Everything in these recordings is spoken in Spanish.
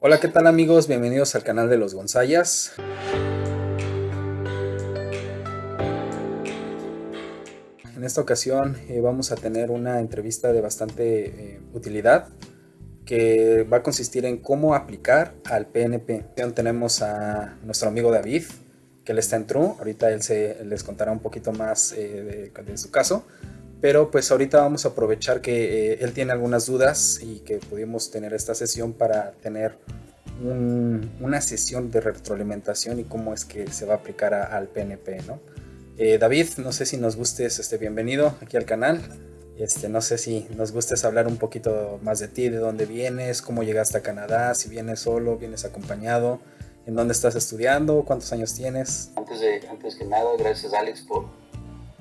Hola, ¿qué tal amigos? Bienvenidos al canal de los Gonzayas. En esta ocasión eh, vamos a tener una entrevista de bastante eh, utilidad que va a consistir en cómo aplicar al PNP. Tenemos a nuestro amigo David, que él está en True. Ahorita él se, les contará un poquito más eh, de, de, su caso. Pero pues ahorita vamos a aprovechar que él tiene algunas dudas y que pudimos tener esta sesión para tener una sesión de retroalimentación y cómo es que se va a aplicar al PNP, ¿no? Eh, David, no sé si nos gustes, este, bienvenido aquí al canal. Este, no sé si nos gustes hablar un poquito más de ti, de dónde vienes, cómo llegaste a Canadá, si vienes solo, vienes acompañado, en dónde estás estudiando, cuántos años tienes. Antes, de, antes que nada, gracias Alex por,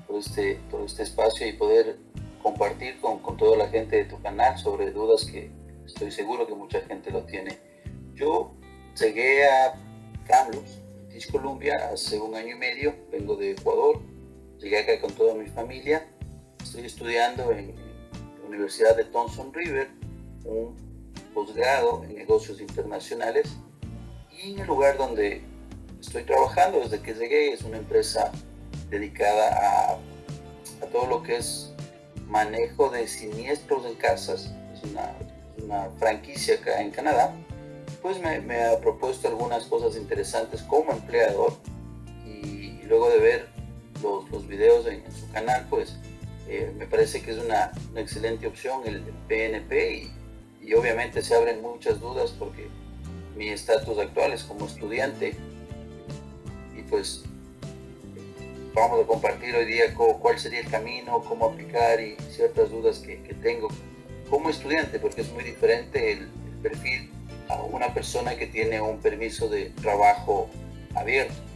por, este, por este espacio y poder compartir con, con toda la gente de tu canal sobre dudas que estoy seguro que mucha gente lo tiene. Yo llegué a Kamloops, British Columbia, hace un año y medio, vengo de Ecuador, llegué acá con toda mi familia, estoy estudiando en la Universidad de Thompson River, un posgrado en negocios internacionales y en el lugar donde estoy trabajando desde que llegué es una empresa dedicada a, todo lo que es manejo de siniestros en casas, es una, franquicia acá en Canadá. Pues me, ha propuesto algunas cosas interesantes como empleador y, luego de ver los, videos en, su canal, pues eh, me parece que es una, excelente opción el, PNP y, obviamente se abren muchas dudas porque mi estatus actual es como estudiante y pues vamos a compartir hoy día cuál sería el camino, cómo aplicar y ciertas dudas que, que tengo como estudiante porque es muy diferente el, el perfil a una persona que tiene un permiso de trabajo abierto.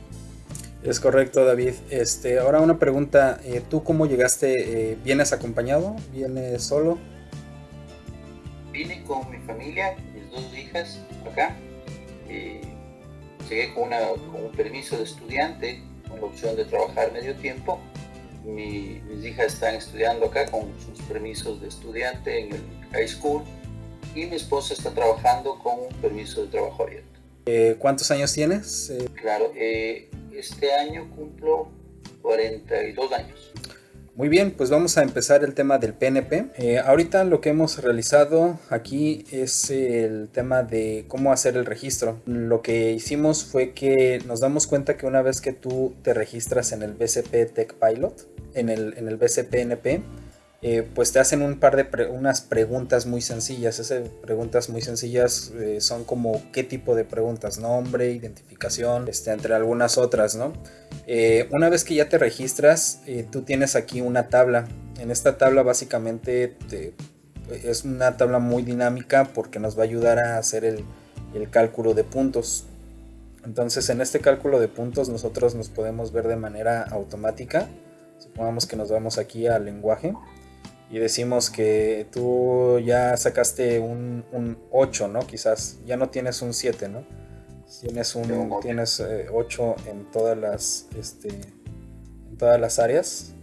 Es correcto, David. Este, ahora una pregunta, eh, ¿tú cómo llegaste? Eh, ¿Vienes acompañado? ¿Vienes solo? Vine con mi familia, mis dos hijas acá. Eh, llegué con, un permiso de estudiante, con la opción de trabajar medio tiempo. mis hijas están estudiando acá con sus permisos de estudiante en el high school y mi esposa está trabajando con un permiso de trabajo abierto. Eh, ¿Cuántos años tienes? Eh, claro, eh, este año cumplo 42 años. Muy bien, pues vamos a empezar el tema del PNP. ahorita lo que hemos realizado aquí es el tema de cómo hacer el registro. Lo que hicimos fue que nos damos cuenta que una vez que tú te registras en el BCP Tech Pilot, en el, en el eh, pues te hacen un par de unas preguntas muy sencillas. Esas preguntas muy sencillas eh, son como qué tipo de preguntas, nombre, identificación, este, entre algunas otras, ¿no? Eh, una vez que ya te registras, tú tienes aquí una tabla. En esta tabla básicamente es una tabla muy dinámica porque nos va a ayudar a hacer el, el cálculo de puntos. Entonces en este cálculo de puntos nosotros nos podemos ver de manera automática. Supongamos que nos vamos aquí al lenguaje y decimos que tú ya sacaste un, 8, ¿no? Quizás ya no tienes un 7, ¿no? Tienes un tienes 8 eh, en todas las este, en todas las áreas.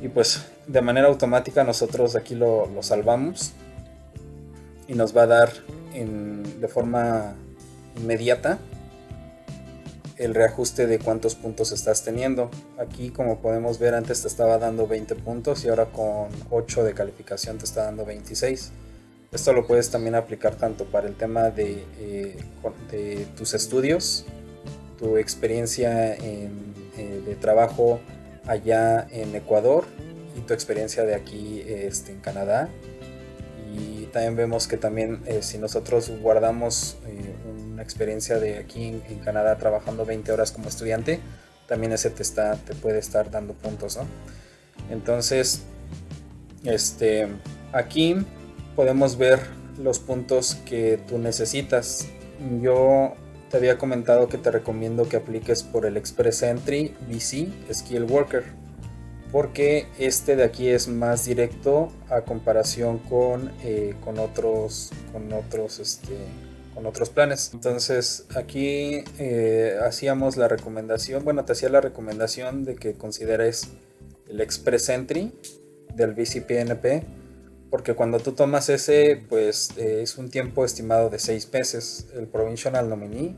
Y pues de manera automática nosotros aquí lo, salvamos y nos va a dar de forma inmediata el reajuste de cuántos puntos estás teniendo. Aquí como podemos ver antes te estaba dando 20 puntos y ahora con 8 de calificación te está dando 26. Esto lo puedes también aplicar tanto para el tema de, eh, de tus estudios, tu experiencia en, eh, de trabajo allá en Ecuador y tu experiencia de aquí este, en Canadá. Y también vemos que también eh, si nosotros guardamos una experiencia de aquí en, Canadá trabajando 20 horas como estudiante, también ese te, está, te puede estar dando puntos, ¿no? Entonces, este, aquí podemos ver los puntos que tú necesitas. Yo te había comentado que te recomiendo que apliques por el Express Entry BC Skill Worker porque este de aquí es más directo a comparación con, eh, con otros con otros este, con otros planes. Entonces aquí eh, hacíamos la recomendación, bueno, te hacía la recomendación de que consideres el Express Entry del BCPNP, porque cuando tú tomas ese, pues eh, es un tiempo estimado de seis meses. El Provincial Nominee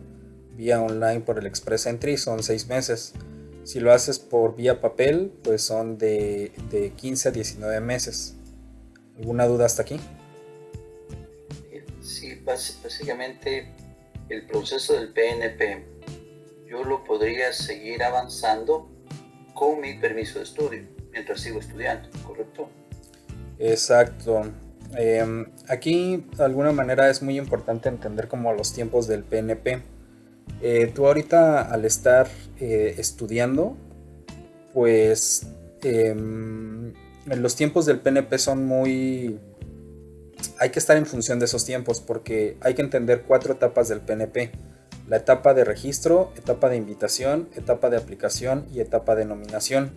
vía online por el Express Entry son seis meses. Si lo haces por vía papel, pues son de, de 15 a 19 meses. ¿Alguna duda hasta aquí? Básicamente el proceso del PNP yo lo podría seguir avanzando con mi permiso de estudio mientras sigo estudiando, ¿correcto? Exacto. Em, aquí de alguna manera es muy importante entender como los tiempos del PNP. Eh, tú ahorita al estar eh, estudiando, pues em, los tiempos del PNP son muy... Hay que estar en función de esos tiempos porque hay que entender cuatro etapas del PNP. La etapa de registro, etapa de invitación, etapa de aplicación y etapa de nominación.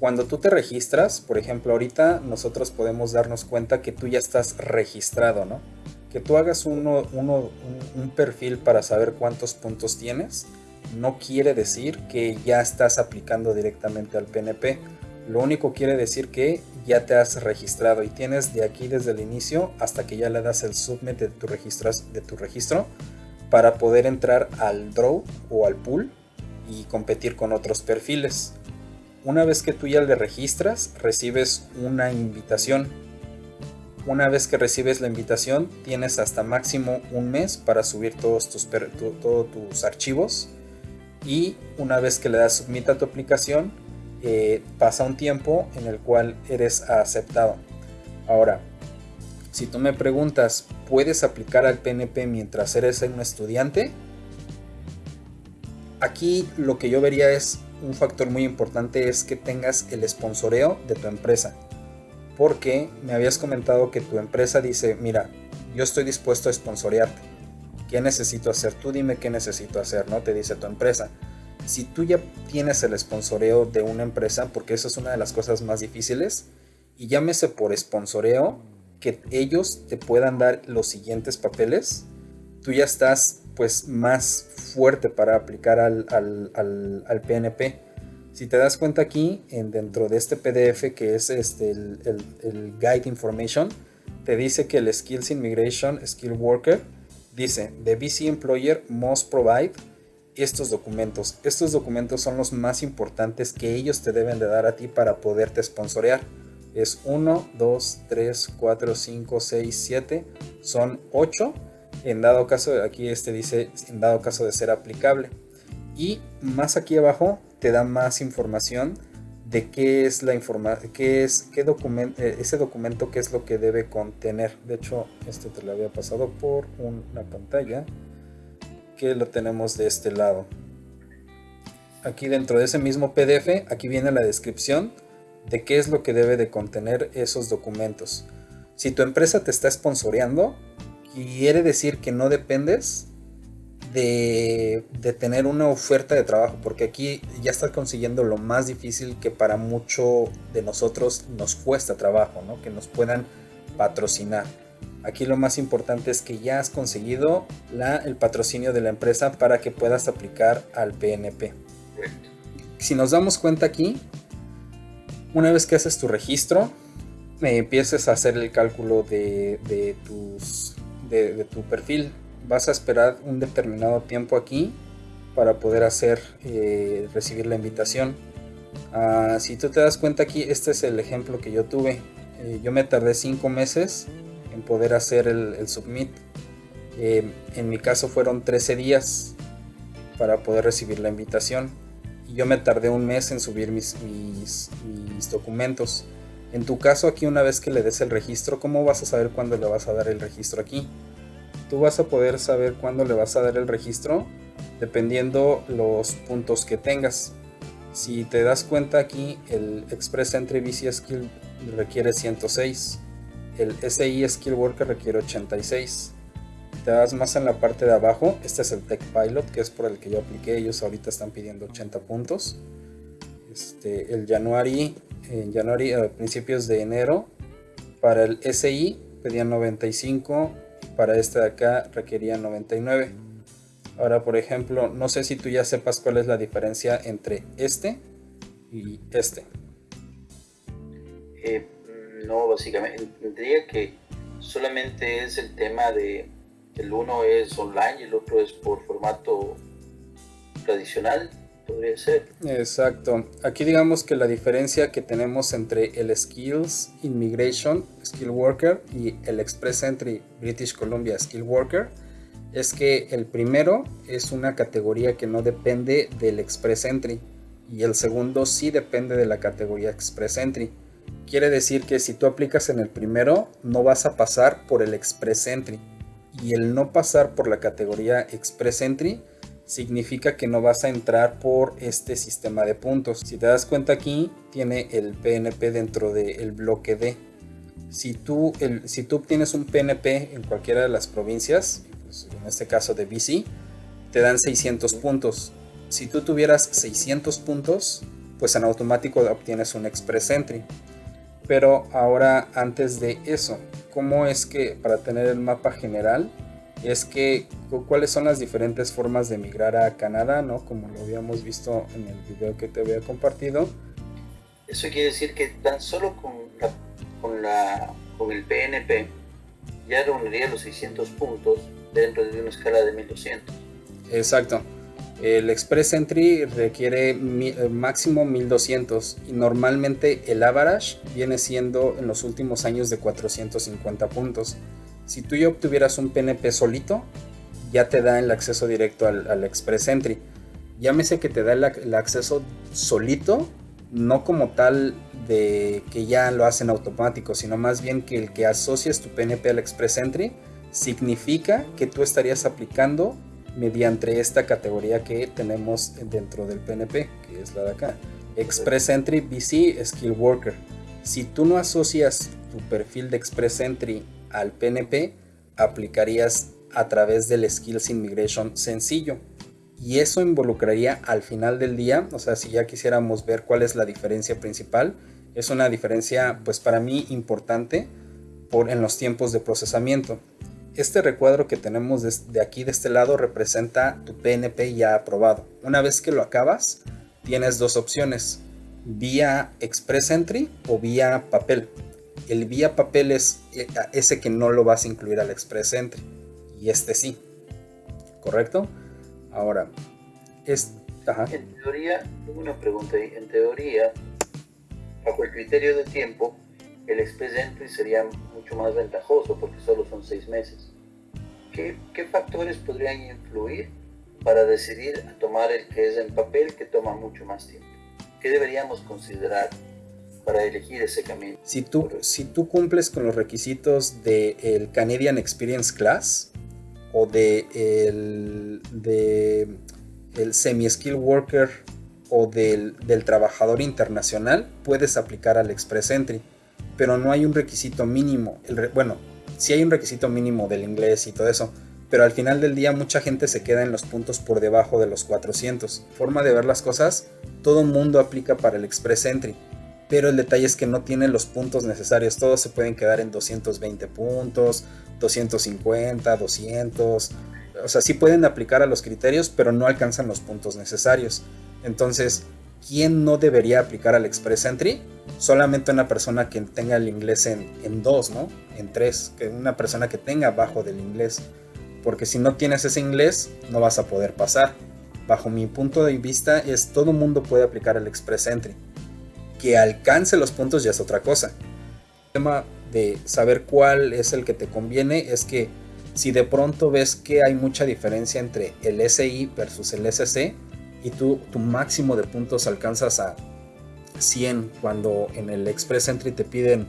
Cuando tú te registras, por ejemplo, ahorita nosotros podemos darnos cuenta que tú ya estás registrado, ¿no? Que tú hagas uno, un, un perfil para saber cuántos puntos tienes, no quiere decir que ya estás aplicando directamente al PNP lo único quiere decir que ya te has registrado y tienes de aquí desde el inicio hasta que ya le das el submit de tu, registro, para poder entrar al draw o al pool y competir con otros perfiles. Una vez que tú ya le registras, recibes una invitación. Una vez que recibes la invitación, tienes hasta máximo un mes para subir todos tus, todos tus archivos. Y una vez que le das submit a tu aplicación, eh, pasa un tiempo en el cual eres aceptado. Ahora, si tú me preguntas, ¿puedes aplicar al PNP mientras eres un estudiante? Aquí lo que yo vería es un factor muy importante es que tengas el sponsoreo de tu empresa. Porque me habías comentado que tu empresa dice, mira, yo estoy dispuesto a sponsorearte. ¿Qué necesito hacer? Tú dime qué necesito hacer, ¿no? Te dice tu empresa si tú ya tienes el sponsoreo de una empresa, porque eso es una de las cosas más difíciles, y llámese por sponsoreo, que ellos te puedan dar los siguientes papeles, tú ya estás pues más fuerte para aplicar al, PNP. Si te das cuenta aquí, en, dentro de este PDF que es este, el, el Guide Information, te dice que el Skills Immigration Skill Worker dice, the BC Employer must provide estos documentos. Estos documentos son los más importantes que ellos te deben de dar a ti para poderte sponsorear. Es 1, 2, 3, 4, 5, 6, 7. Son 8. En dado caso, aquí este dice, en dado caso de ser aplicable. Y más aquí abajo te da más información de qué es la información, qué es, qué documento, eh, ese documento, qué es lo que debe contener. De hecho, este te lo había pasado por una pantalla que lo tenemos de este lado. Aquí dentro de ese mismo PDF, aquí viene la descripción de qué es lo que debe de contener esos documentos. Si tu empresa te está sponsoreando, quiere decir que no dependes de, tener una oferta de trabajo, porque aquí ya estás consiguiendo lo más difícil que para mucho de nosotros nos cuesta trabajo, ¿no? que nos puedan patrocinar. Aquí lo más importante es que ya has conseguido el patrocinio de la empresa para que puedas aplicar al PNP. Si nos damos cuenta aquí, una vez que haces tu registro, me empieces a hacer el cálculo de, tu perfil. Vas a esperar un determinado tiempo aquí para poder hacer eh, recibir la invitación. Ah, si tú te das cuenta aquí, este es el ejemplo que yo tuve. Eh, yo me tardé 5 meses en poder hacer el, submit. Eh, en mi caso fueron 13 días para poder recibir la invitación. Y yo me tardé un mes en subir mis, mis, documentos. En tu caso aquí una vez que le des el registro, ¿cómo vas a saber cuándo le vas a dar el registro aquí? Tú vas a poder saber cuándo le vas a dar el registro dependiendo los puntos que tengas. Si te das cuenta aquí, el Express Entry VC Skill requiere 106 el SI Skill Worker requiere 86. Te das más en la parte de abajo. Este es el Tech Pilot, que es por el que yo apliqué. Ellos ahorita están pidiendo 80 puntos. Este, el January, en January, a principios de enero, para el SI pedían 95 para este de acá requería 99. Ahora, por ejemplo, no sé si tú ya sepas cuál es la diferencia entre este y este. Eh, no, básicamente, tendría que solamente es el tema de el uno es online y el otro es por formato tradicional, podría ser. Exacto. Aquí digamos que la diferencia que tenemos entre el Skills Immigration Skill Worker y el Express Entry British Columbia Skill Worker es que el primero es una categoría que no depende del Express Entry y el segundo sí depende de la categoría Express Entry. Quiere decir que si tú aplicas en el primero, no vas a pasar por el Express Entry. Y el no pasar por la categoría Express Entry significa que no vas a entrar por este sistema de puntos. Si te das cuenta aquí, tiene el PNP dentro del bloque D. Si tú, el, si tú obtienes un PNP en cualquiera de las provincias, pues en este caso de BC, te dan 600 puntos. Si tú tuvieras 600 puntos, pues en automático obtienes un Express Entry. Pero ahora antes de eso, ¿cómo es que para tener el mapa general? Es que cuáles son las diferentes formas de migrar a Canadá, ¿no? Como lo habíamos visto en el video que te había compartido. Eso quiere decir que tan solo con, con, la, con el PNP ya reuniría los 600 puntos dentro de una escala de 1200. Exacto. El Express Entry requiere eh, máximo 1200 y normalmente el average viene siendo en los últimos años de 450 puntos. Si tú ya obtuvieras un PNP solito, ya te da el acceso directo al, Express Entry. Llámese que te da el, acceso solito, no como tal de que ya lo hacen automático, sino más bien que el que asocias tu PNP al Express Entry significa que tú estarías aplicando mediante esta categoría que tenemos dentro del PNP, que es la de acá. Express Entry BC Skill Worker. Si tú no asocias tu perfil de Express Entry al PNP, aplicarías a través del Skills Immigration sencillo. Y eso involucraría al final del día, o sea, si ya quisiéramos ver cuál es la diferencia principal, es una diferencia pues para mí importante por, en los tiempos de procesamiento. Este recuadro que tenemos de aquí de este lado representa tu PNP ya aprobado. Una vez que lo acabas, tienes dos opciones, vía Express Entry o vía papel. El vía papel es eh, ese que no lo vas a incluir al Express Entry y este sí. ¿Correcto? Ahora. En teoría, tengo una pregunta ahí. En teoría, bajo el criterio de tiempo, el Express Entry sería mucho más ventajoso porque solo son seis meses. ¿Qué, ¿Qué, factores podrían influir para decidir a tomar el que es en papel que toma mucho más tiempo? ¿Qué deberíamos considerar para elegir ese camino? Si tú, si tú cumples con los requisitos del Canadian Experience Class o de el, de Semi-Skill Worker o del, del trabajador internacional, puedes aplicar al Express Entry pero no hay un requisito mínimo. El bueno, sí hay un requisito mínimo del inglés y todo eso, pero al final del día mucha gente se queda en los puntos por debajo de los 400. Forma de ver las cosas, todo mundo aplica para el Express Entry, pero el detalle es que no tienen los puntos necesarios, todos se pueden quedar en 220 puntos, 250, 200, o sea, sí pueden aplicar a los criterios, pero no alcanzan los puntos necesarios. Entonces, ¿quién no debería aplicar al Express Entry? Solamente una persona que tenga el inglés en, en dos, ¿no? En tres, que una persona que tenga bajo del inglés. Porque si no tienes ese inglés, no vas a poder pasar. Bajo mi punto de vista, es todo mundo puede aplicar el Express Entry. Que alcance los puntos ya es otra cosa. El tema de saber cuál es el que te conviene es que si de pronto ves que hay mucha diferencia entre el SI versus el SC, y tú, tu máximo de puntos alcanzas a 100 cuando en el Express Entry te piden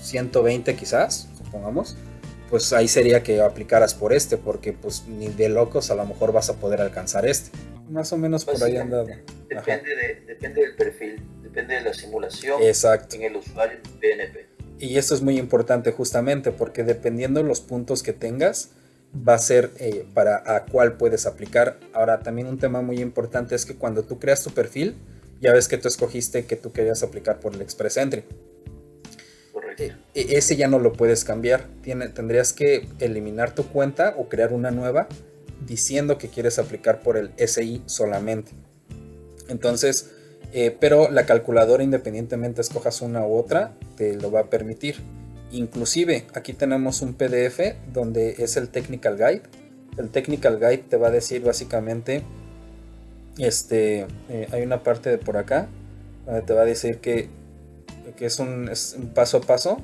120 quizás, supongamos, pues ahí sería que aplicaras por este, porque pues ni de locos a lo mejor vas a poder alcanzar este. Más o menos por ahí andado. Depende, de, depende del perfil, depende de la simulación Exacto. en el usuario PNP. Y esto es muy importante justamente porque dependiendo de los puntos que tengas, va a ser eh, para a cuál puedes aplicar. Ahora, también un tema muy importante es que cuando tú creas tu perfil, ya ves que tú escogiste que tú querías aplicar por el Express Entry. e, e, ese ya no lo puedes cambiar. Tiene, tendrías que eliminar tu cuenta o crear una nueva diciendo que quieres aplicar por el SI solamente. Entonces, eh, pero la calculadora independientemente escojas una u otra, te lo va a permitir. Inclusive aquí tenemos un PDF donde es el Technical Guide. El Technical Guide te va a decir básicamente, este, eh, hay una parte de por acá donde te va a decir que, que es, un, es un paso a paso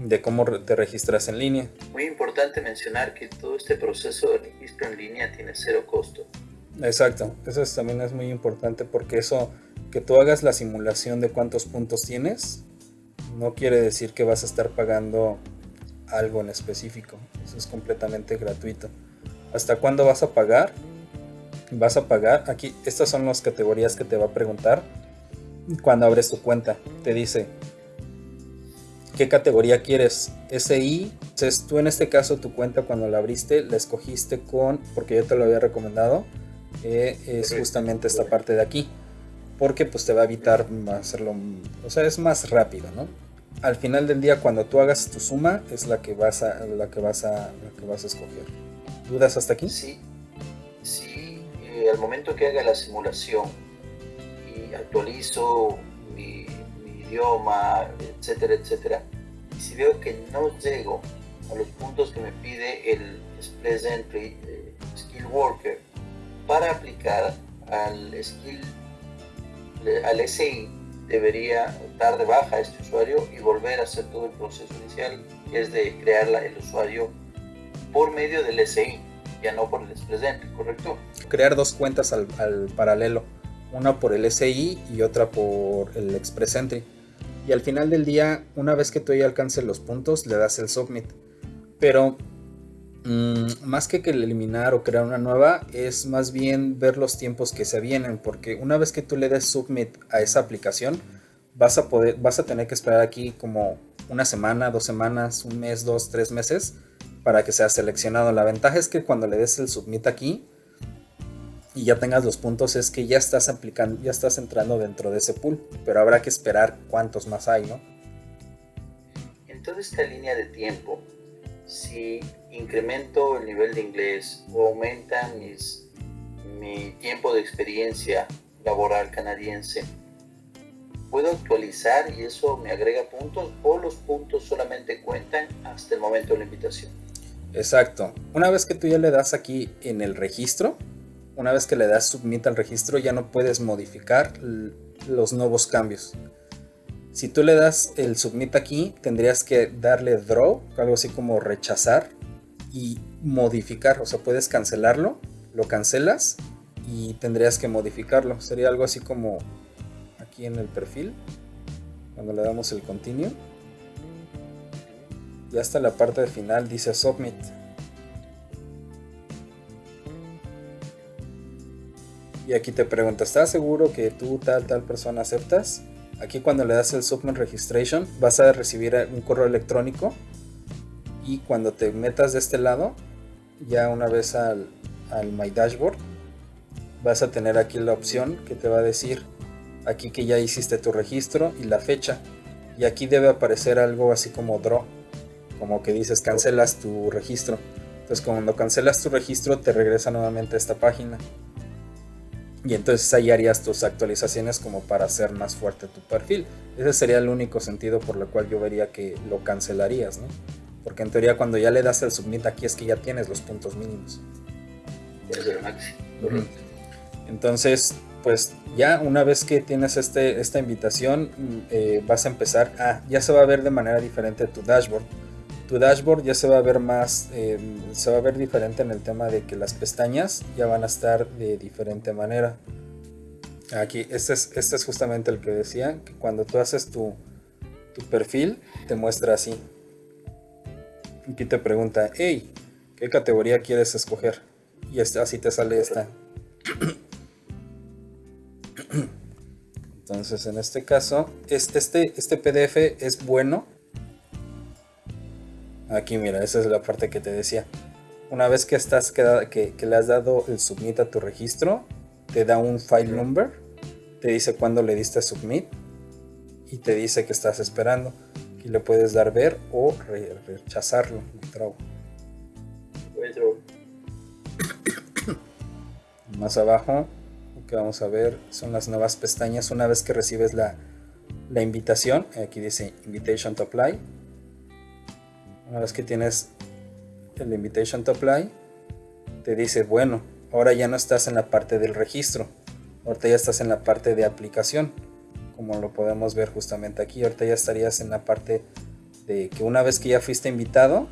de cómo te registras en línea. Muy importante mencionar que todo este proceso de registro en línea tiene cero costo. Exacto, eso también es muy importante porque eso, que tú hagas la simulación de cuántos puntos tienes, no quiere decir que vas a estar pagando algo en específico. Eso es completamente gratuito. ¿Hasta cuándo vas a pagar? Vas a pagar, aquí, estas son las categorías que te va a preguntar cuando abres tu cuenta. Te dice, ¿qué categoría quieres? SI. Entonces tú en este caso tu cuenta cuando la abriste la escogiste con, porque yo te lo había recomendado, es justamente esta parte de aquí. Porque pues te va a evitar hacerlo, o sea, es más rápido, ¿no? Al final del día cuando tú hagas tu suma es la que vas a, la que vas a, la que vas a escoger. ¿Dudas hasta aquí? Sí, sí. Eh, al momento que haga la simulación y actualizo mi, idioma, etcétera, etcétera, y si veo que no llego a los puntos que me pide el Express Entry eh, Skill Worker, para aplicar al skill, al SI, debería dar de baja a este usuario y volver a hacer todo el proceso inicial, que es de crear el usuario por medio del SI, ya no por el Express Entry, ¿correcto? Crear dos cuentas al, paralelo, una por el SI y otra por el Express Entry. Y al final del día, una vez que tú ya alcances los puntos, le das el submit. Pero Mm, más que que eliminar o crear una nueva, es más bien ver los tiempos que se vienen, porque una vez que tú le des submit a esa aplicación, vas a vas a tener que esperar aquí como una semana, dos semanas, un mes, dos, tres meses para que sea seleccionado. La ventaja es que cuando le des el submit aquí y ya tengas los puntos, es que ya estás aplicando, ya estás entrando dentro de ese pool, pero habrá que esperar cuántos más hay, ¿no? En toda esta línea de tiempo, si incremento el nivel de inglés o aumenta mi tiempo de experiencia laboral canadiense, puedo actualizar y eso me agrega puntos o los puntos solamente cuentan hasta el momento de la invitación. Exacto. Una vez que tú ya le das aquí en el registro, una vez que le das submit al registro, ya no puedes modificar los nuevos cambios. Si tú le das el submit aquí, tendrías que darle draw, algo así como rechazar y modificar. O sea, puedes cancelarlo, lo cancelas y tendrías que modificarlo. Sería algo así como aquí en el perfil, cuando le damos el continue. Y hasta la parte final dice submit. Y aquí te pregunta, ¿estás seguro que tú tal tal persona aceptas? Aquí cuando le das el Submit Registration vas a recibir un correo electrónico y cuando te metas de este lado, ya una vez al, My Dashboard, vas a tener aquí la opción que te va a decir aquí que ya hiciste tu registro y la fecha. Y aquí debe aparecer algo así como draw, como que dices cancelas tu registro. Entonces cuando cancelas tu registro te regresa nuevamente a esta página. Y entonces ahí harías tus actualizaciones como para hacer más fuerte tu perfil. Ese sería el único sentido por el cual yo vería que lo cancelarías, ¿no? Porque en teoría cuando ya le das el submit aquí es que ya tienes los puntos mínimos. Entonces, pues ya una vez que tienes este, esta invitación, eh, vas a empezar a, ya se va a ver de manera diferente tu dashboard tu dashboard ya se va a ver más, em, se va a ver diferente en el tema de que las pestañas ya van a estar de diferente manera. Aquí, este es, este es justamente el que decía, que cuando tú haces tu, tu perfil, te muestra así. Aquí te pregunta, hey, ¿qué categoría quieres escoger? Y así te sale esta. Entonces, en este caso, este, este, este PDF es bueno Aquí mira, esa es la parte que te decía. Una vez que, estás, que, que, le has dado el submit a tu registro, te da un file number, te dice cuándo le diste submit y te dice que estás esperando. Aquí le puedes dar ver o rechazarlo. Más abajo, lo que vamos a ver son las nuevas pestañas. Una vez que recibes la, la invitación, aquí dice Invitation to Apply. Una vez que tienes el Invitation to Apply, te dice, bueno, ahora ya no estás en la parte del registro, ahorita ya estás en la parte de aplicación, como lo podemos ver justamente aquí, ahorita ya estarías en la parte de que una vez que ya fuiste invitado,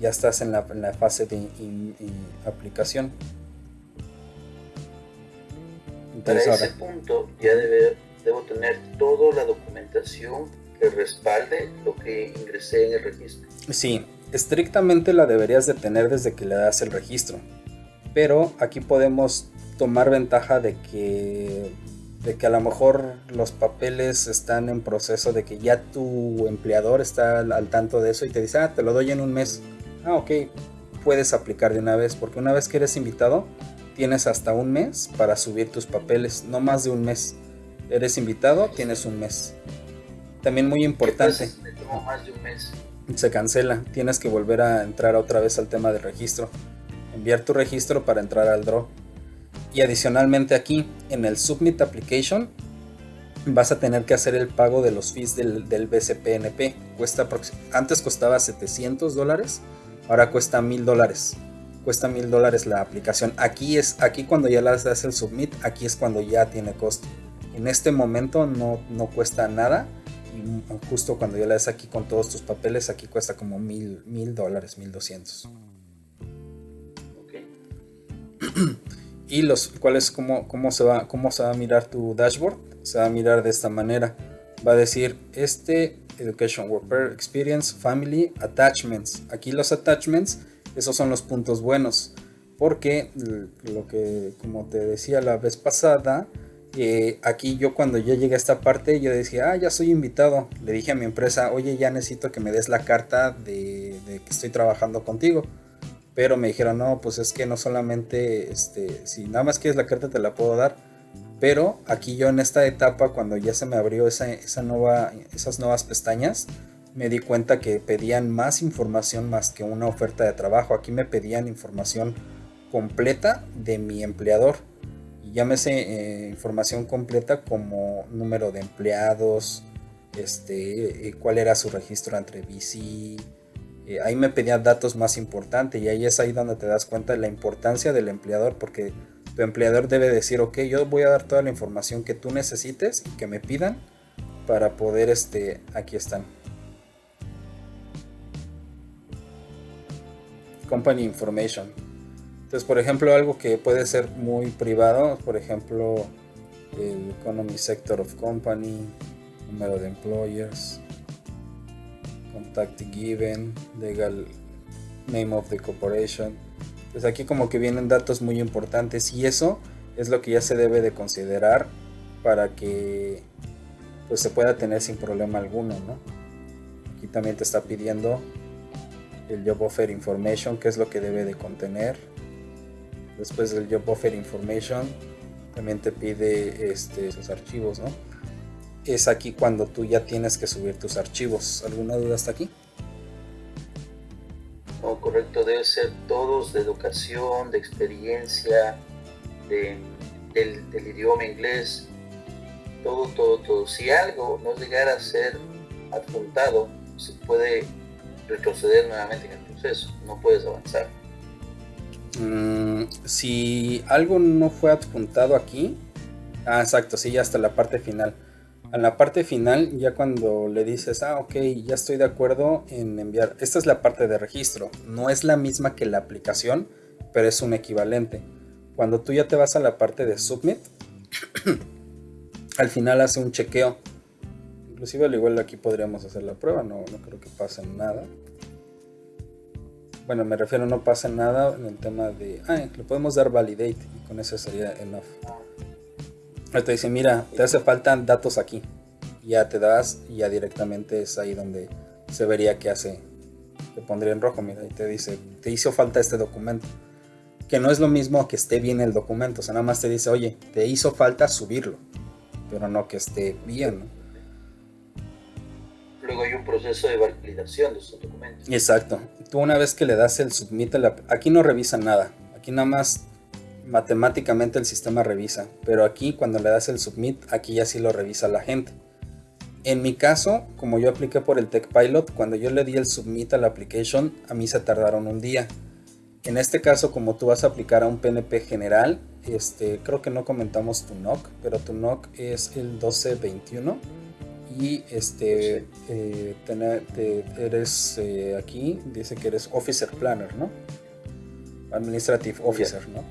ya estás en la, fase de aplicación. Para ese punto ya debo tener toda la documentación que respalde lo que ingresé en el registro. Sí, estrictamente la deberías de tener desde que le das el registro. Pero aquí podemos tomar ventaja de que de que a lo mejor los papeles están en proceso de que ya tu empleador está al, tanto de eso y te dice, ah, te lo doy en un mes. Ah, ok, puedes aplicar de una vez, porque una vez que eres invitado, tienes hasta un mes para subir tus papeles, no más de un mes. Eres invitado, tienes un mes. También muy importante. más de un mes? Se cancela, tienes que volver a entrar otra vez al tema del registro. Enviar tu registro para entrar al draw. Y adicionalmente aquí, en el Submit Application, vas a tener que hacer el pago de los fees del, del BCPNP. Cuesta, antes costaba 700 dólares, ahora cuesta 1000 dólares. Cuesta 1000 dólares la aplicación. Aquí es aquí cuando ya las das el submit, aquí es cuando ya tiene costo. En este momento no, no cuesta nada. Y justo cuando ya la das aquí con todos tus papeles, aquí cuesta como 1000 mil dólares, 1200. y los cuáles cómo, cómo, se va, cómo se va a mirar tu dashboard. Se va a mirar de esta manera. Va a decir este Education Worker Experience Family Attachments. Aquí los attachments, esos son los puntos buenos. Porque lo que, como te decía la vez pasada, eh, aquí yo cuando ya llegué a esta parte, yo decía, ah, ya soy invitado. Le dije a mi empresa, oye, ya necesito que me des la carta de, de que estoy trabajando contigo pero me dijeron, no, pues es que no solamente, este, si nada más quieres la carta te la puedo dar, pero aquí yo en esta etapa, cuando ya se me abrió esa, esa nueva, esas nuevas pestañas, me di cuenta que pedían más información más que una oferta de trabajo. Aquí me pedían información completa de mi empleador. Llámese eh, información completa como número de empleados, este, eh, cuál era su registro entre BC, eh, ahí me pedían datos más importantes y ahí es ahí donde te das cuenta de la importancia del empleador porque tu empleador debe decir, ok, yo voy a dar toda la información que tú necesites y que me pidan para poder, este, aquí están. Company Information. Entonces, por ejemplo, algo que puede ser muy privado, por ejemplo, el Economy Sector of Company, número de employers, contact given, legal name of the corporation. Pues aquí como que vienen datos muy importantes y eso es lo que ya se debe de considerar para que pues se pueda tener sin problema alguno, ¿no? Aquí también te está pidiendo el job offer information, que es lo que debe de contener. Después del job offer information también te pide este, esos archivos, ¿no? es aquí cuando tú ya tienes que subir tus archivos. ¿Alguna duda hasta aquí? No, correcto, debe ser todos de educación, de experiencia, del, idioma inglés, todo, todo, todo. Si algo no llegara a ser adjuntado, se puede retroceder nuevamente en el proceso, no puedes avanzar. Mm, si algo no fue adjuntado aquí, ah, exacto, sí, ya hasta la parte final en la parte final, ya cuando le dices, ah, ok, ya estoy de acuerdo en enviar, esta es la parte de registro, no es la misma que la aplicación, pero es un equivalente. Cuando tú ya te vas a la parte de submit, al final hace un chequeo. Inclusive al igual aquí podríamos hacer la prueba, no, no creo que pase nada. Bueno, me refiero no pasa nada en el tema de, ah, le podemos dar validate con eso sería enough te dice, mira, te hace falta datos aquí. Ya te das y ya directamente es ahí donde se vería que hace. Te pondría en rojo, mira, y te dice, te hizo falta este documento. Que no es lo mismo que esté bien el documento, o sea, nada más te dice, oye, te hizo falta subirlo, pero no que esté bien. Luego hay un proceso de validación de esos documentos. Exacto. Tú una vez que le das el submit, aquí no revisa nada. Aquí nada más matemáticamente el sistema revisa. Pero aquí cuando le das el submit, aquí ya sí lo revisa la gente. En mi caso, como yo apliqué por el Tech Pilot, cuando yo le di el submit a la application, a mí se tardaron un día. En este caso, como tú vas a aplicar a un PNP general, este, creo que no comentamos tu NOC, pero tu NOC es el 1221 y este eh, eres eh, aquí dice que eres officer planner no administrative officer no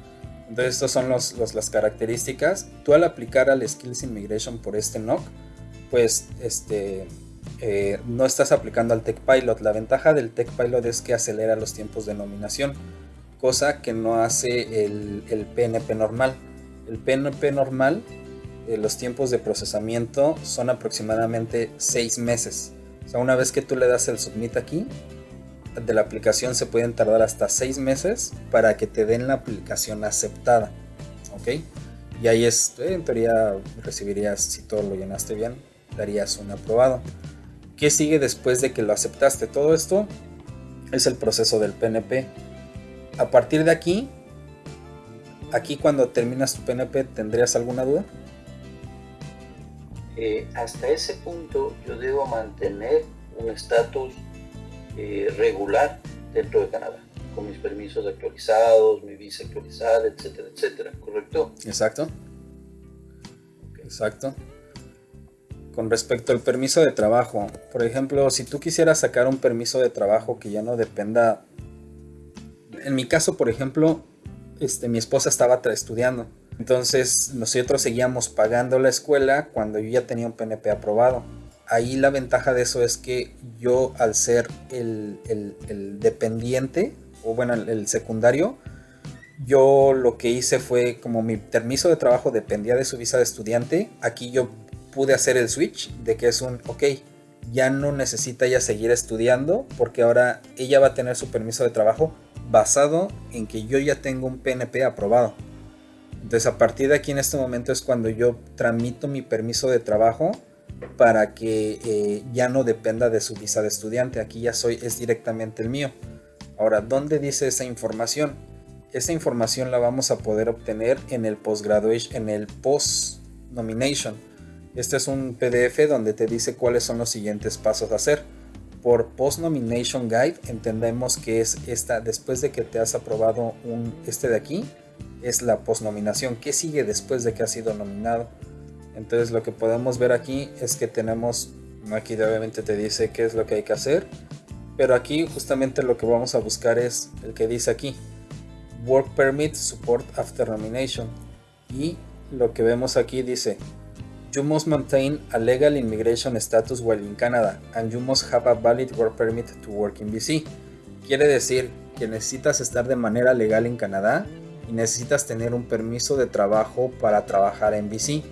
entonces estas son los, las características. Tú al aplicar al skills immigration por este NOC pues este eh, no estás aplicando al Tech Pilot. La ventaja del Tech Pilot es que acelera los tiempos de nominación cosa que no hace el, el PNP normal. El PNP normal eh, los tiempos de procesamiento son aproximadamente 6 meses. O sea, una vez que tú le das el submit aquí, de la aplicación se pueden tardar hasta 6 meses para que te den la aplicación aceptada. ¿Ok? Y ahí es, eh, en teoría recibirías, si todo lo llenaste bien, darías un aprobado. ¿Qué sigue después de que lo aceptaste? Todo esto es el proceso del PNP. A partir de aquí, aquí cuando terminas tu PNP, ¿tendrías alguna duda? Eh, hasta ese punto yo debo mantener un estatus eh, regular dentro de Canadá, con mis permisos actualizados, mi visa actualizada, etcétera, etcétera, ¿correcto? Exacto. Exacto. Con respecto al permiso de trabajo, por ejemplo, si tú quisieras sacar un permiso de trabajo que ya no dependa, en mi caso, por ejemplo, este, mi esposa estaba estudiando entonces nosotros seguíamos pagando la escuela cuando yo ya tenía un PNP aprobado. Ahí la ventaja de eso es que yo al ser el, dependiente, o bueno, el, secundario, yo lo que hice fue como mi permiso de trabajo dependía de su visa de estudiante, aquí yo pude hacer el switch de que es un, ok, ya no necesita ella seguir estudiando porque ahora ella va a tener su permiso de trabajo basado en que yo ya tengo un PNP aprobado. Entonces a partir de aquí en este momento es cuando yo tramito mi permiso de trabajo para que eh, ya no dependa de su visa de estudiante. Aquí ya soy, es directamente el mío. Ahora, ¿dónde dice esa información? Esa información la vamos a poder obtener en el postgraduation, en el post nomination. Este es un PDF donde te dice cuáles son los siguientes pasos a hacer. Por Post Nomination Guide entendemos que es esta, después de que te has aprobado un, este de aquí, es la posnominación. ¿Qué sigue después de que ha sido nominado? Entonces lo que podemos ver aquí es que tenemos, aquí obviamente te dice qué es lo que hay que hacer, pero aquí justamente lo que vamos a buscar es el que dice aquí, Work Permit Support After Nomination. Y lo que vemos aquí dice, You must maintain a legal immigration status while in Canada and you must have a valid work permit to work in BC. Quiere decir que necesitas estar de manera legal en Canadá y necesitas tener un permiso de trabajo para trabajar en BC.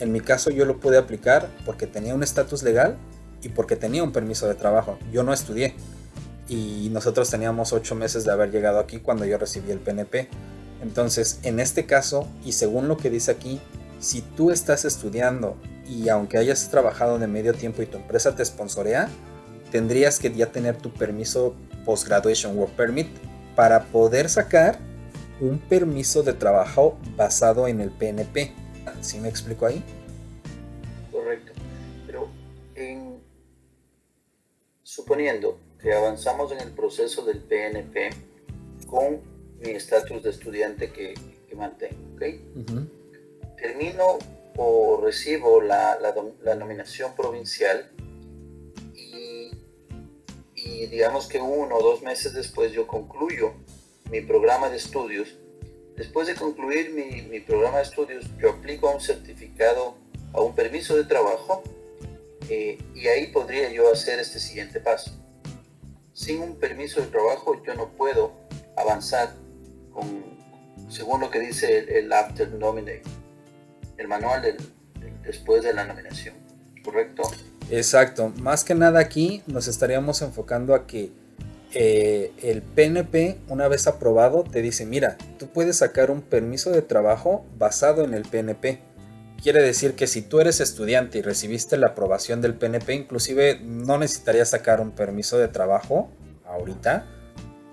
En mi caso yo lo pude aplicar porque tenía un estatus legal y porque tenía un permiso de trabajo. Yo no estudié y nosotros teníamos ocho meses de haber llegado aquí cuando yo recibí el PNP. Entonces, en este caso, y según lo que dice aquí, si tú estás estudiando y aunque hayas trabajado de medio tiempo y tu empresa te sponsorea, tendrías que ya tener tu permiso Post-Graduation Work Permit para poder sacar un permiso de trabajo basado en el PNP. ¿Sí me explico ahí? Correcto. Pero en, suponiendo que avanzamos en el proceso del PNP con mi estatus de estudiante que, mantengo, Termino o recibo la, la, nominación provincial y, y digamos que uno o dos meses después yo concluyo mi programa de estudios. Después de concluir mi, programa de estudios, yo aplico a un certificado, a un permiso de trabajo, eh, y ahí podría yo hacer este siguiente paso. Sin un permiso de trabajo yo no puedo avanzar con, según lo que dice el, After Nominate, el manual después de la nominación, ¿correcto? Exacto, más que nada aquí nos estaríamos enfocando a que eh, el PNP, una vez aprobado, te dice, mira, tú puedes sacar un permiso de trabajo basado en el PNP, Quiere decir que si tú eres estudiante y recibiste la aprobación del PNP, inclusive no necesitarías sacar un permiso de trabajo ahorita,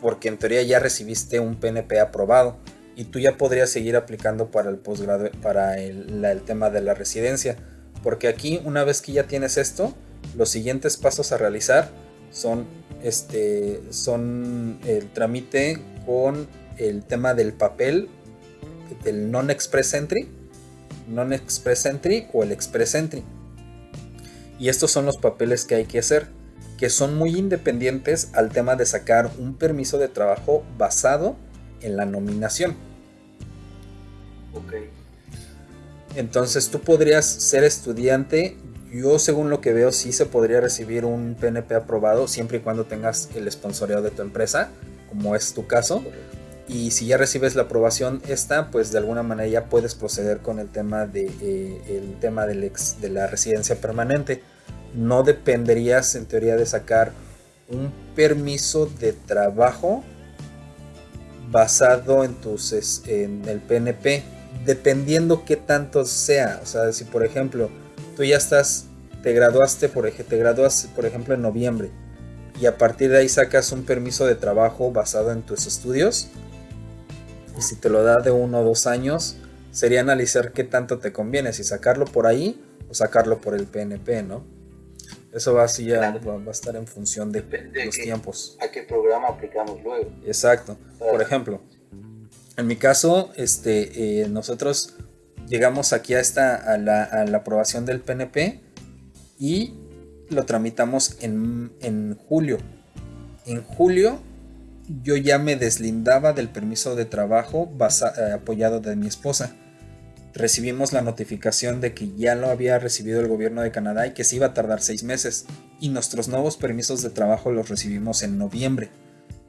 porque en teoría ya recibiste un PNP aprobado y tú ya podrías seguir aplicando para el posgrado, para el, el tema de la residencia. Porque aquí, una vez que ya tienes esto, los siguientes pasos a realizar son, este, son el trámite con el tema del papel del non-express entry non-express entry o el express entry. Y estos son los papeles que hay que hacer, que son muy independientes al tema de sacar un permiso de trabajo basado en la nominación. Ok. Entonces tú podrías ser estudiante. Yo según lo que veo sí se podría recibir un PNP aprobado siempre y cuando tengas el sponsoreo de tu empresa, como es tu caso y si ya recibes la aprobación esta, pues de alguna manera ya puedes proceder con el tema de eh, el tema de la residencia permanente. No dependerías en teoría de sacar un permiso de trabajo basado en tus en el PNP, dependiendo qué tanto sea. O sea, si por ejemplo tú ya estás, te graduaste por, te graduaste, por ejemplo en noviembre y a partir de ahí sacas un permiso de trabajo basado en tus estudios, y si te lo da de uno o dos años, sería analizar qué tanto te conviene, si sacarlo por ahí o sacarlo por el PNP, ¿no? Eso va así ya va, a estar en función de, los tiempos. ¿A qué programa aplicamos luego? Exacto. Por ejemplo, en mi caso, este, eh, nosotros llegamos aquí a, esta, a la, a, la, aprobación del PNP y lo tramitamos en, en julio. En julio yo ya me deslindaba del permiso de trabajo eh, apoyado de mi esposa. Recibimos la notificación de que ya lo había recibido el gobierno de Canadá y que se iba a tardar seis meses. Y nuestros nuevos permisos de trabajo los recibimos en noviembre.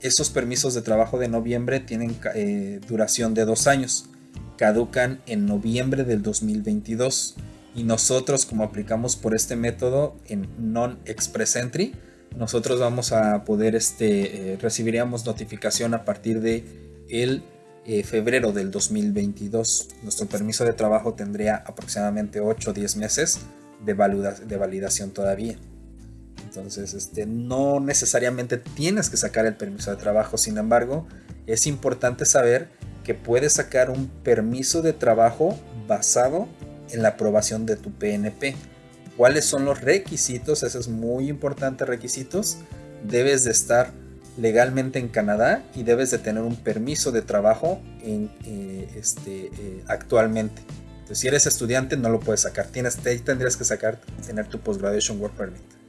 Esos permisos de trabajo de noviembre tienen eh, duración de dos años. Caducan en noviembre del 2022. Y nosotros, como aplicamos por este método en Non-Express Entry, nosotros vamos a poder, este, eh, recibiríamos notificación a partir de el eh, febrero del 2022. Nuestro permiso de trabajo tendría aproximadamente 8 o 10 meses de, de validación todavía. Entonces, este, no necesariamente tienes que sacar el permiso de trabajo, sin embargo, es importante saber que puedes sacar un permiso de trabajo basado en la aprobación de tu PNP cuáles son los requisitos, eso es muy importante, requisitos. Debes de estar legalmente en Canadá y debes de tener un permiso de trabajo en, eh, este, eh, actualmente. Entonces, si eres estudiante no lo puedes sacar, Tienes, tendrías que sacar, tener tu Postgraduation Work Permit.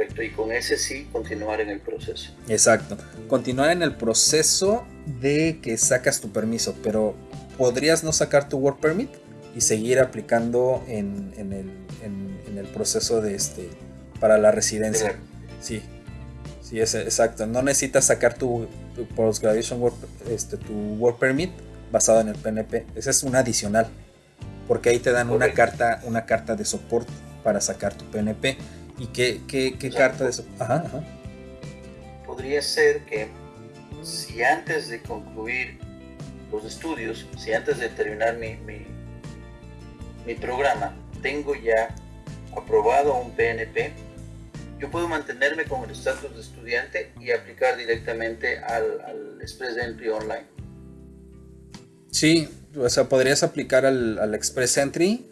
Correcto, y con ese sí continuar en el proceso. Exacto, continuar en el proceso de que sacas tu permiso, pero podrías no sacar tu Work Permit y seguir aplicando en, en, el, en, el, proceso de este para la residencia. Sí, sí, es exacto. No necesitas sacar tu, tu postgraduation work, este, tu work permit basado en el PNP. Ese es un adicional, porque ahí te dan una carta, una carta de soporte para sacar tu PNP. ¿Y qué, qué, qué carta de soporte? Ajá, ajá. Podría ser que si antes de concluir los estudios, si antes de terminar mi, mi mi programa tengo ya aprobado un PNP, yo puedo mantenerme con el estatus de estudiante y aplicar directamente al, Express Entry Online. Sí, o sea, podrías aplicar al, Express Entry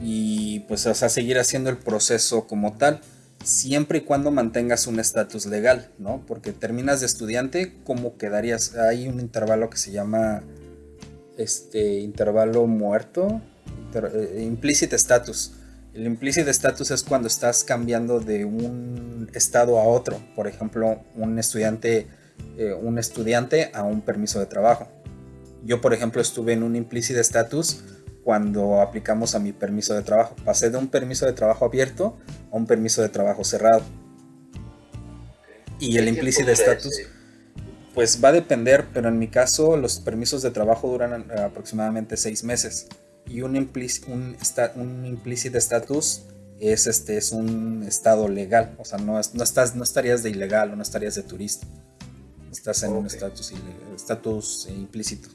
y pues o sea, seguir haciendo el proceso como tal, siempre y cuando mantengas un estatus legal, ¿no? Porque terminas de estudiante, ¿cómo quedarías? Hay un intervalo que se llama este intervalo muerto, eh, implicit status. El implicit status es cuando estás cambiando de un estado a otro. Por ejemplo, un estudiante, eh, un estudiante a un permiso de trabajo. Yo, por ejemplo, estuve en un implicit status cuando aplicamos a mi permiso de trabajo. Pasé de un permiso de trabajo abierto a un permiso de trabajo cerrado. Y el implicit status, pues va a depender, pero en mi caso los permisos de trabajo duran eh, aproximadamente seis meses y un, implícito un, un implicit status es, este, es un estado legal, o sea, no, no, estás, no estarías de ilegal o no estarías de turista, estás en un estatus estatus implícito.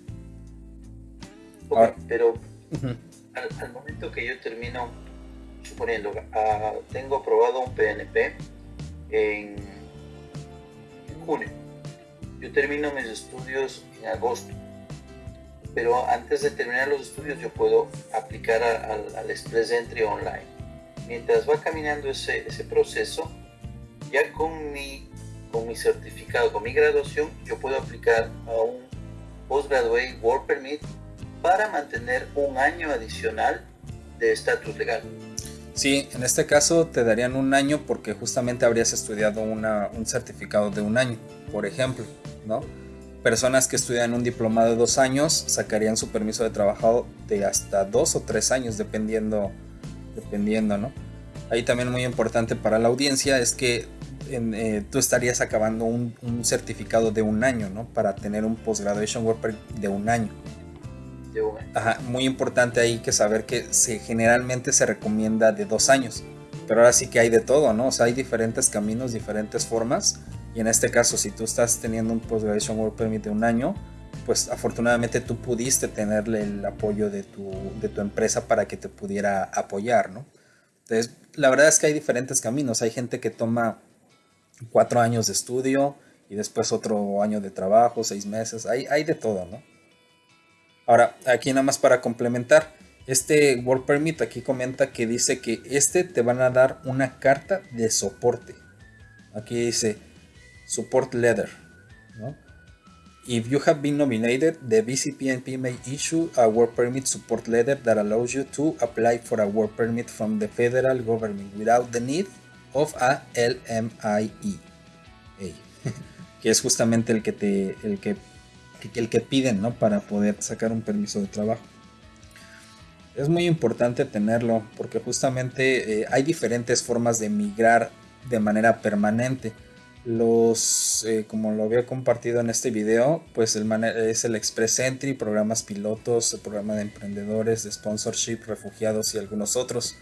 Okay, pero al, momento que yo termino, suponiendo, uh, tengo aprobado un PNP en, junio, yo termino mis estudios en agosto. Pero antes de terminar los estudios yo puedo aplicar al Express Entry online. Mientras va caminando ese, ese proceso, ya con mi, con mi certificado, con mi graduación, yo puedo aplicar a un Postgraduate Work Permit para mantener un año adicional de estatus legal. Sí, en este caso te darían un año porque justamente habrías estudiado una, un certificado de un año, por ejemplo, ¿no? Personas que estudian un diplomado de dos años sacarían su permiso de trabajo de hasta dos o tres años, dependiendo, dependiendo, ¿no? Ahí también muy importante para la audiencia es que eh, tú estarías acabando un, certificado de un año, ¿no? Para tener un postgraduation work de un año. Muy importante ahí que saber que generalmente se recomienda de dos años. Pero ahora sí que hay de todo, ¿no? O sea, hay diferentes caminos, diferentes formas y en este caso, si tú estás teniendo un Postgraduation Work Permit de un año, pues afortunadamente tú pudiste tenerle el apoyo de tu, de tu empresa para que te pudiera apoyar, ¿no? Entonces, la verdad es que hay diferentes caminos. Hay gente que toma cuatro años de estudio y después otro año de trabajo, seis meses. Hay, hay de todo, ¿no? Ahora, aquí nada más para complementar. Este Work Permit aquí comenta que dice que este te van a dar una carta de soporte. Aquí dice, support letter. ¿no? If you have been nominated, the BCPNP may issue a work permit support letter that allows you to apply for a work permit from the federal government without the need of a LMIE. que es justamente el que te el que, el que piden ¿no? para poder sacar un permiso de trabajo. Es muy importante tenerlo porque justamente eh, hay diferentes formas de migrar de manera permanente los eh, como lo había compartido en este video pues el es el Express Entry programas pilotos el programa de emprendedores de sponsorship refugiados y algunos otros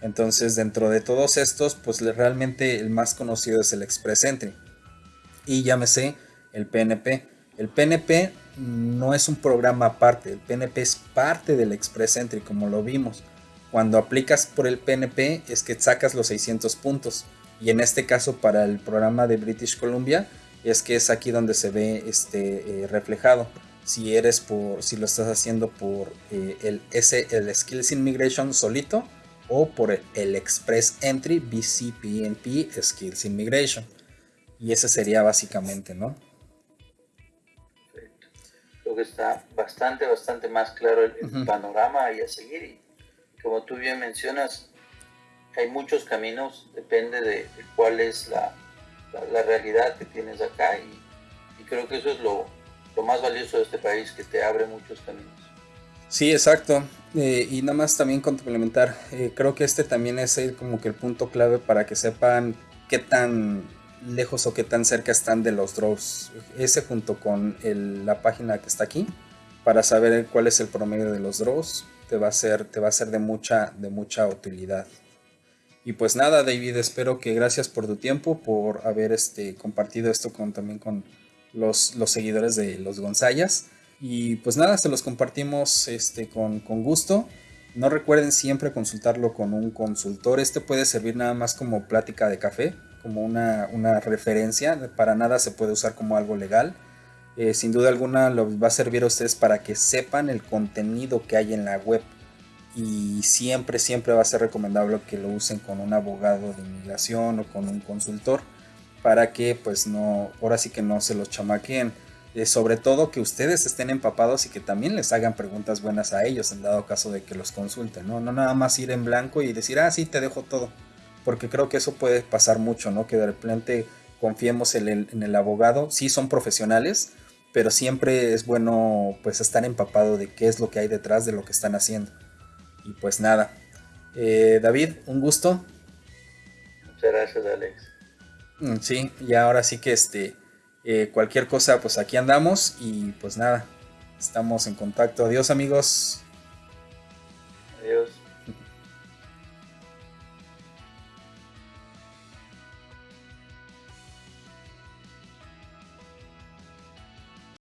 entonces dentro de todos estos pues realmente el más conocido es el Express Entry y llámese el PNP el PNP no es un programa aparte el PNP es parte del Express Entry como lo vimos. Cuando aplicas por el PNP es que sacas los 600 puntos. Y en este caso para el programa de British Columbia es que es aquí donde se ve este eh, reflejado. Si eres por si lo estás haciendo por eh, el S, el Skills Immigration solito o por el, Express Entry BCPNP Skills Immigration. Y ese sería básicamente no. Creo que está bastante bastante más claro el, panorama y a seguir y como tú bien mencionas hay muchos caminos, depende de, cuál es la, la, realidad que tienes acá y, y creo que eso es lo, lo, más valioso de este país, que te abre muchos caminos. Sí, exacto. Eh, y nada más también complementar, eh, creo que este también es como que el punto clave para que sepan qué tan lejos o qué tan cerca están de los draws. Ese junto con la página que está aquí, para saber cuál es el promedio de los draws, te va a ser, te va a ser de, mucha, de mucha utilidad. Y pues nada, David, espero que gracias por tu tiempo, por haber este, compartido esto con, también con los, los seguidores de los Gonzayas. Y pues nada, se los compartimos este, con, con gusto. No recuerden siempre consultarlo con un consultor. Este puede servir nada más como plática de café, como una, una referencia. Para nada se puede usar como algo legal. Eh, sin duda alguna lo va a servir a ustedes para que sepan el contenido que hay en la web y siempre, siempre va a ser recomendable que lo usen con un abogado de inmigración o con un consultor para que pues no, ahora sí que no se los chamaquen. Eh, sobre todo que ustedes estén empapados y que también les hagan preguntas buenas a ellos en dado caso de que los consulten, ¿no? No nada más ir en blanco y decir, ah, sí, te dejo todo. Porque creo que eso puede pasar mucho, ¿no? Que de repente confiemos en el, en el abogado. Sí son profesionales, pero siempre es bueno pues estar empapado de qué es lo que hay detrás de lo que están haciendo. Y pues nada. Eh, David, un gusto. Muchas gracias, Alex. Mm, sí, y ahora sí que este, eh, cualquier cosa, pues aquí andamos y pues nada, estamos en contacto. Adiós amigos. Adiós.